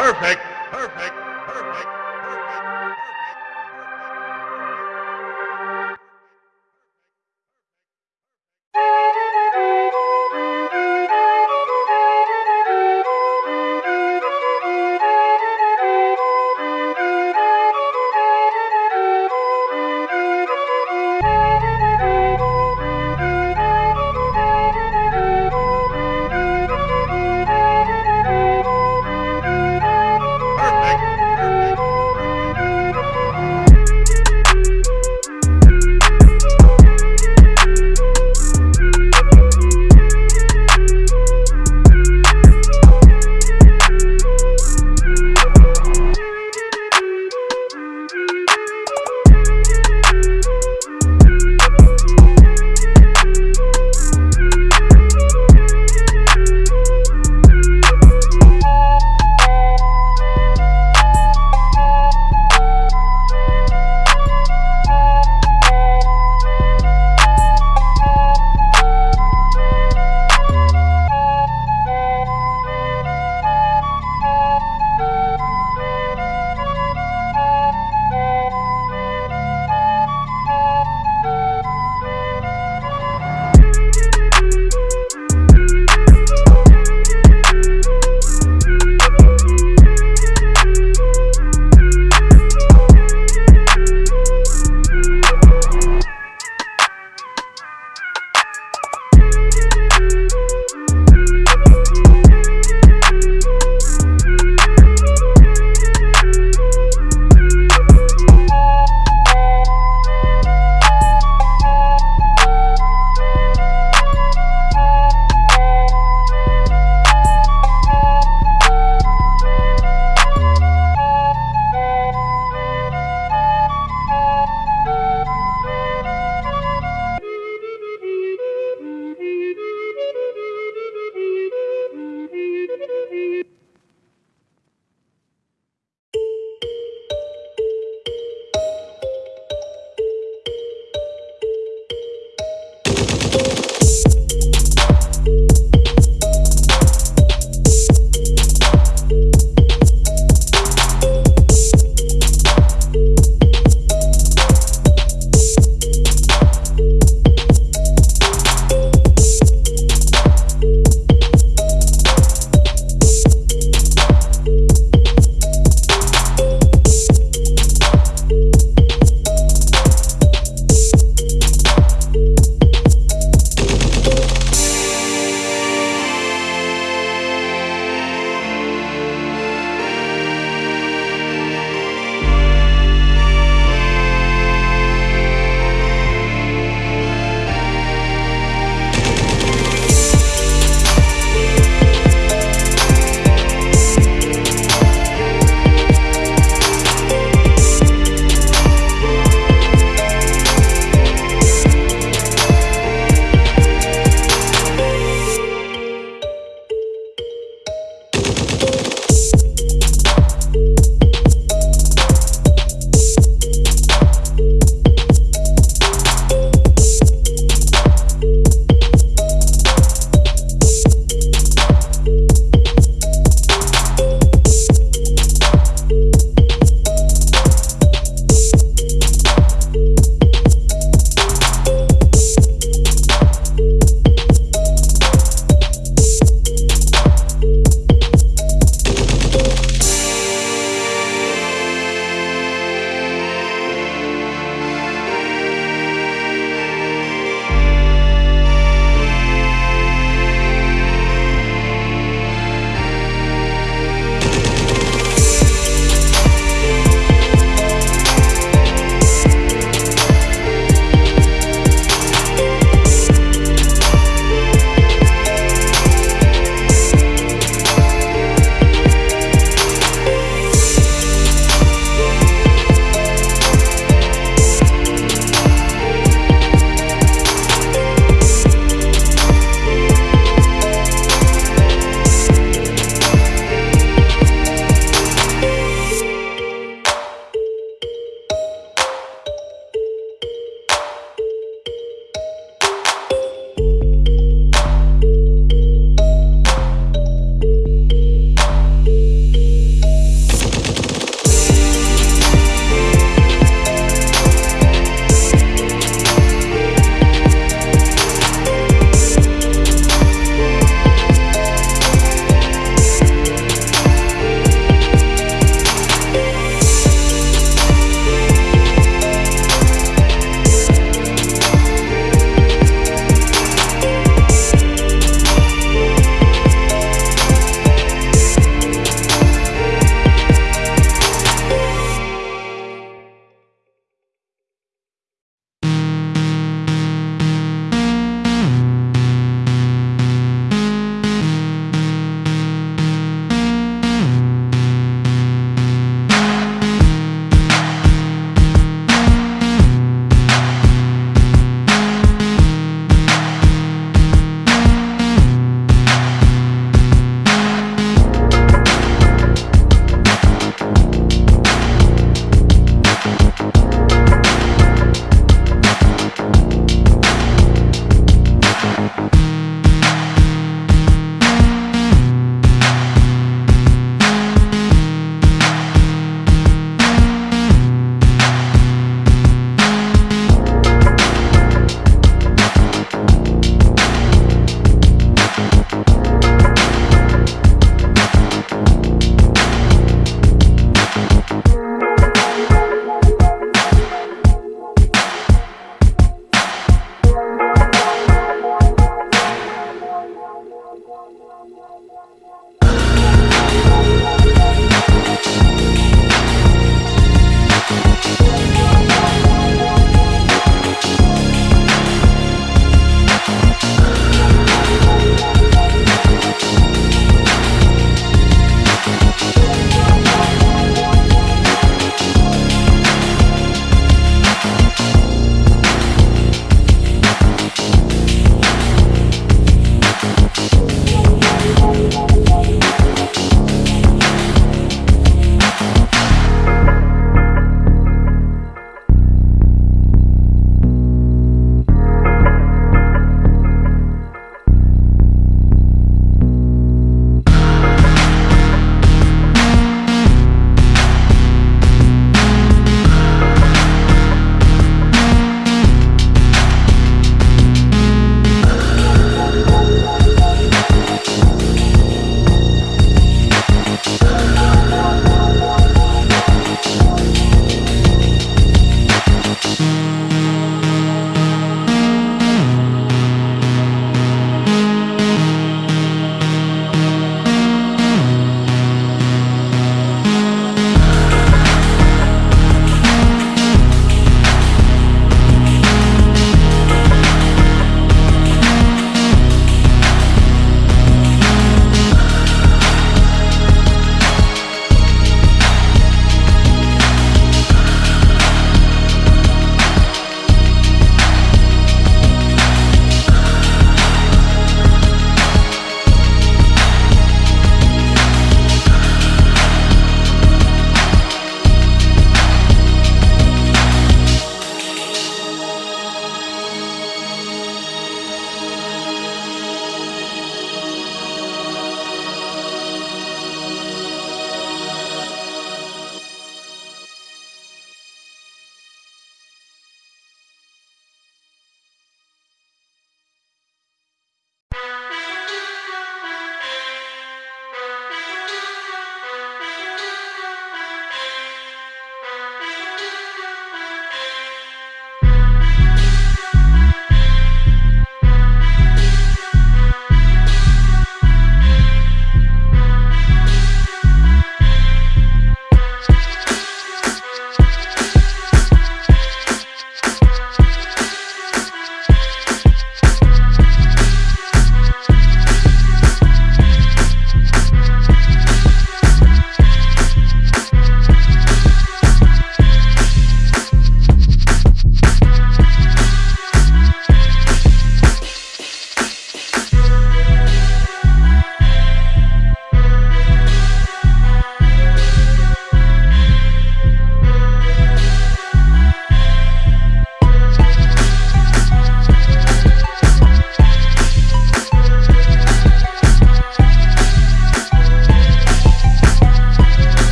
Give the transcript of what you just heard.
perfect.